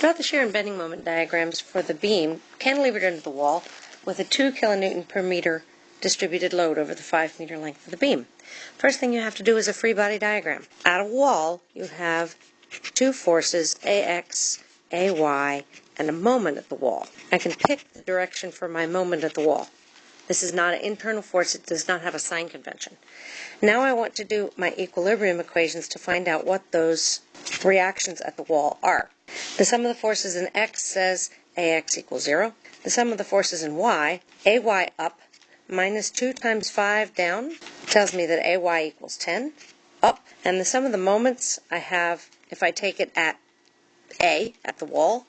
Draw the shear and bending moment diagrams for the beam cantilevered into the wall with a 2 kilonewton per meter distributed load over the 5 meter length of the beam. First thing you have to do is a free body diagram. At a wall, you have two forces, AX, AY, and a moment at the wall. I can pick the direction for my moment at the wall. This is not an internal force, it does not have a sign convention. Now I want to do my equilibrium equations to find out what those reactions at the wall are. The sum of the forces in x says ax equals 0. The sum of the forces in y, ay up minus 2 times 5 down, tells me that ay equals 10 up. And the sum of the moments I have, if I take it at a, at the wall,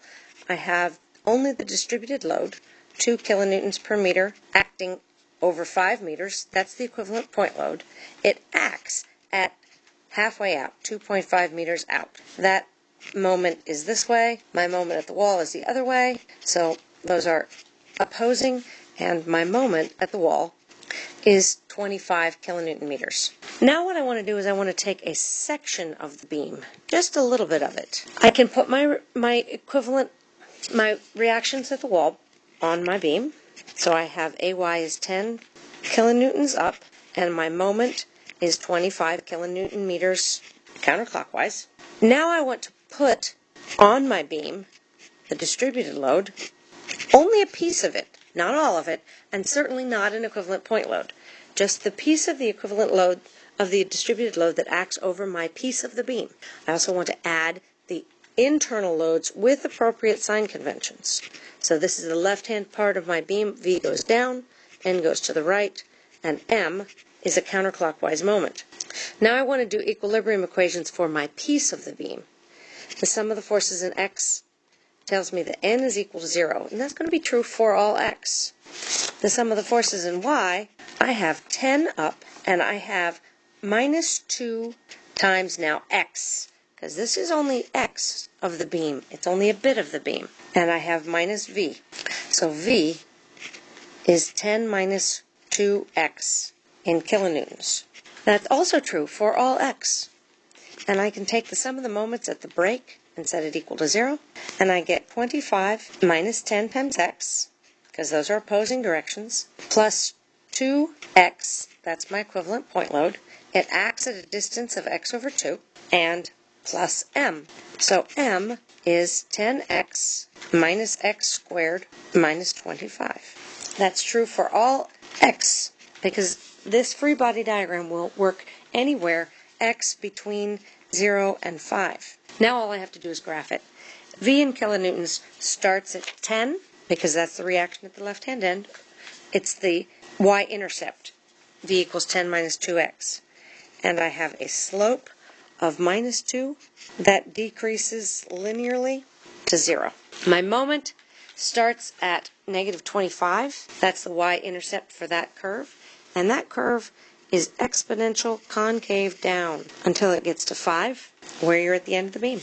I have only the distributed load, 2 kilonewtons per meter, acting over 5 meters. That's the equivalent point load. It acts at halfway out, 2.5 meters out. That moment is this way, my moment at the wall is the other way. So those are opposing, and my moment at the wall is 25 kilonewton meters. Now what I want to do is I want to take a section of the beam, just a little bit of it. I can put my my equivalent, my reactions at the wall on my beam. So I have AY is 10 kilonewtons up, and my moment is 25 kilonewton meters counterclockwise. Now I want to put on my beam the distributed load, only a piece of it, not all of it, and certainly not an equivalent point load. Just the piece of the equivalent load of the distributed load that acts over my piece of the beam. I also want to add the internal loads with appropriate sign conventions. So this is the left-hand part of my beam. V goes down, N goes to the right, and M is a counterclockwise moment. Now I want to do equilibrium equations for my piece of the beam. The sum of the forces in x tells me that n is equal to 0, and that's going to be true for all x. The sum of the forces in y, I have 10 up, and I have minus 2 times now x, because this is only x of the beam. It's only a bit of the beam. And I have minus v. So v is 10 minus 2x in kilonewtons. That's also true for all x. And I can take the sum of the moments at the break and set it equal to 0. And I get 25 minus 10 times x, because those are opposing directions, plus 2x, that's my equivalent point load. It acts at a distance of x over 2, and plus m. So m is 10x minus x squared minus 25. That's true for all x, because this free body diagram will work anywhere x between 0 and 5. Now all I have to do is graph it. V in kilonewtons starts at 10 because that's the reaction at the left-hand end. It's the y-intercept. V equals 10 minus 2x. And I have a slope of minus 2 that decreases linearly to 0. My moment starts at negative 25. That's the y-intercept for that curve. And that curve is exponential concave down until it gets to 5, where you're at the end of the beam.